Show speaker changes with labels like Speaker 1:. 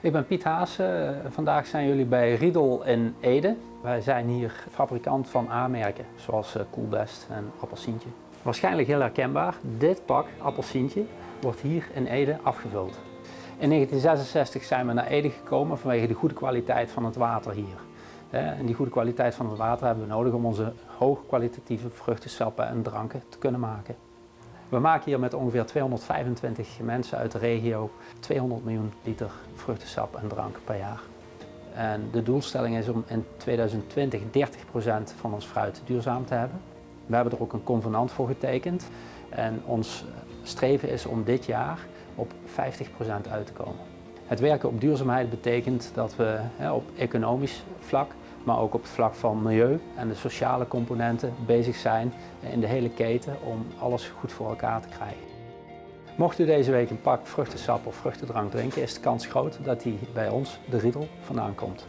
Speaker 1: Ik ben Piet Haase. Vandaag zijn jullie bij Riedel in Ede. Wij zijn hier fabrikant van A-merken, zoals eh, Coolbest en Appelsientje. Waarschijnlijk heel herkenbaar, dit pak Appelsientje wordt hier in Ede afgevuld. In 1966 zijn we naar Ede gekomen vanwege de goede kwaliteit van het water hier. En die goede kwaliteit van het water hebben we nodig om onze hoogkwalitatieve vruchtensappen en dranken te kunnen maken. We maken hier met ongeveer 225 mensen uit de regio 200 miljoen liter vruchtensap en drank per jaar. En de doelstelling is om in 2020 30% van ons fruit duurzaam te hebben. We hebben er ook een convenant voor getekend en ons streven is om dit jaar op 50% uit te komen. Het werken op duurzaamheid betekent dat we op economisch vlak maar ook op het vlak van milieu en de sociale componenten bezig zijn in de hele keten om alles goed voor elkaar te krijgen. Mocht u deze week een pak vruchtensap of vruchtendrank drinken, is de kans groot dat die bij ons, de Riedel, vandaan komt.